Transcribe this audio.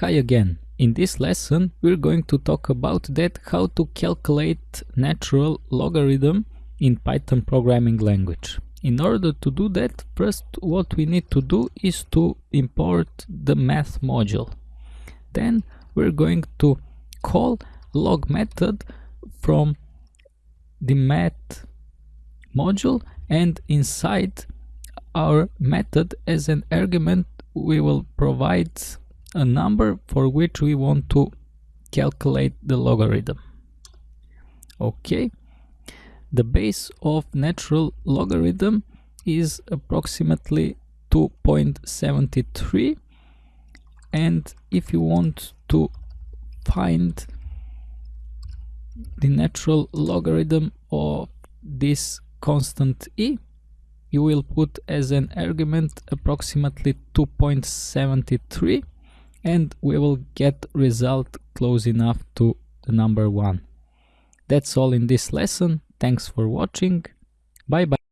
Hi again. In this lesson we're going to talk about that how to calculate natural logarithm in Python programming language. In order to do that, first what we need to do is to import the math module. Then we're going to call log method from the math module and inside our method as an argument we will provide a number for which we want to calculate the logarithm. Okay, the base of natural logarithm is approximately 2.73 and if you want to find the natural logarithm of this constant e you will put as an argument approximately 2.73 and we will get result close enough to the number 1. That's all in this lesson. Thanks for watching. Bye bye.